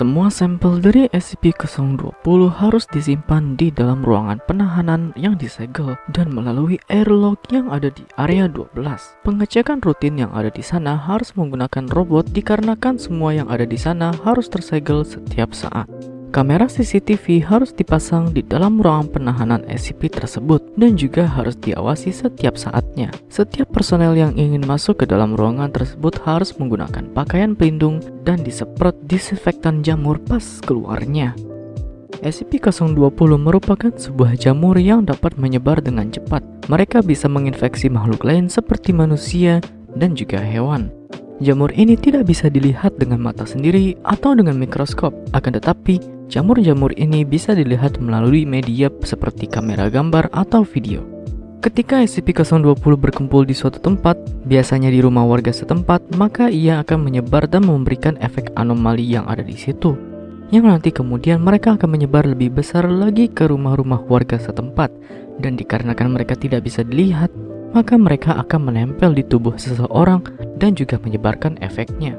Semua sampel dari SCP-020 harus disimpan di dalam ruangan penahanan yang disegel dan melalui airlock yang ada di area 12. Pengecekan rutin yang ada di sana harus menggunakan robot dikarenakan semua yang ada di sana harus tersegel setiap saat. Kamera CCTV harus dipasang di dalam ruangan penahanan SCP tersebut dan juga harus diawasi setiap saatnya. Setiap personel yang ingin masuk ke dalam ruangan tersebut harus menggunakan pakaian pelindung dan disemprot disinfektan jamur pas keluarnya. SCP-020 merupakan sebuah jamur yang dapat menyebar dengan cepat. Mereka bisa menginfeksi makhluk lain seperti manusia dan juga hewan. Jamur ini tidak bisa dilihat dengan mata sendiri atau dengan mikroskop, akan tetapi jamur-jamur ini bisa dilihat melalui media seperti kamera gambar atau video. Ketika SCP-020 berkumpul di suatu tempat, biasanya di rumah warga setempat, maka ia akan menyebar dan memberikan efek anomali yang ada di situ. Yang nanti kemudian mereka akan menyebar lebih besar lagi ke rumah-rumah warga setempat, dan dikarenakan mereka tidak bisa dilihat, maka mereka akan menempel di tubuh seseorang dan juga menyebarkan efeknya.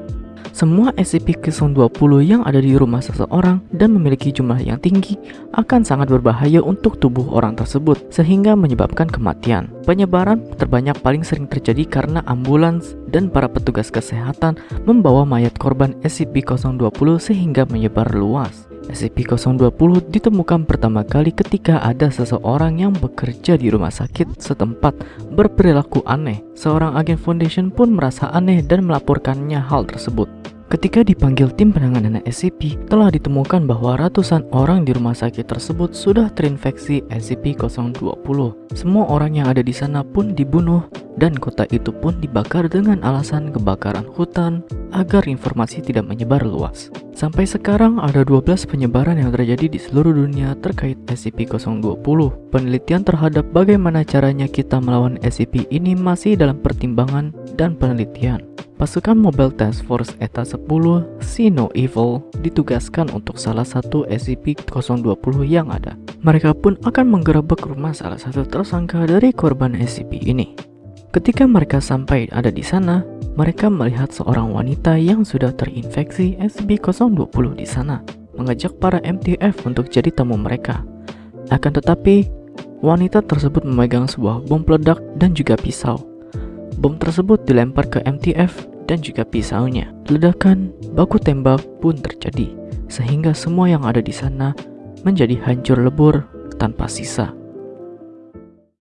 Semua SCP-020 yang ada di rumah seseorang dan memiliki jumlah yang tinggi akan sangat berbahaya untuk tubuh orang tersebut sehingga menyebabkan kematian. Penyebaran terbanyak paling sering terjadi karena ambulans dan para petugas kesehatan membawa mayat korban SCP-020 sehingga menyebar luas. SCP-020 ditemukan pertama kali ketika ada seseorang yang bekerja di rumah sakit setempat berperilaku aneh. Seorang agen Foundation pun merasa aneh dan melaporkannya hal tersebut. Ketika dipanggil tim penanganan SCP, telah ditemukan bahwa ratusan orang di rumah sakit tersebut sudah terinfeksi SCP-020. Semua orang yang ada di sana pun dibunuh dan kota itu pun dibakar dengan alasan kebakaran hutan agar informasi tidak menyebar luas. Sampai sekarang ada 12 penyebaran yang terjadi di seluruh dunia terkait SCP-020. Penelitian terhadap bagaimana caranya kita melawan SCP ini masih dalam pertimbangan dan penelitian. Pasukan Mobile Task Force ETA 10 Sino Evil ditugaskan untuk salah satu SCP-020 yang ada. Mereka pun akan menggerebek rumah salah satu tersangka dari korban SCP ini. Ketika mereka sampai ada di sana, mereka melihat seorang wanita yang sudah terinfeksi SCP-020 di sana, mengajak para MTF untuk jadi tamu mereka. Akan tetapi, wanita tersebut memegang sebuah bom peledak dan juga pisau. Bom tersebut dilempar ke MTF dan juga pisaunya. Ledakan baku tembak pun terjadi, sehingga semua yang ada di sana menjadi hancur lebur tanpa sisa.